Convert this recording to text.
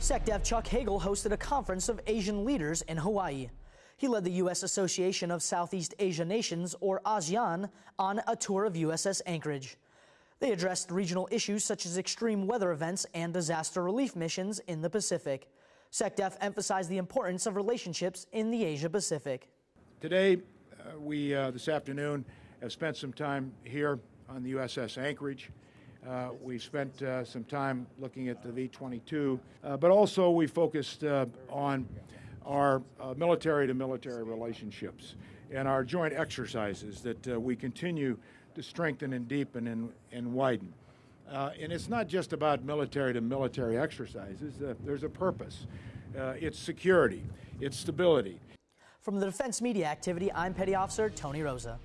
SecDef Chuck Hagel hosted a conference of Asian leaders in Hawaii. He led the U.S. Association of Southeast Asia Nations, or ASEAN, on a tour of USS Anchorage. They addressed regional issues such as extreme weather events and disaster relief missions in the Pacific. SecDef emphasized the importance of relationships in the Asia Pacific. Today, uh, we uh, this afternoon have spent some time here on the USS Anchorage. Uh, we spent uh, some time looking at the V-22, uh, but also we focused uh, on our military to military relationships and our joint exercises that we continue to strengthen and deepen and, and widen. Uh, and it's not just about military to military exercises. Uh, there's a purpose. Uh, it's security. It's stability. From the Defense Media Activity, I'm Petty Officer Tony Rosa.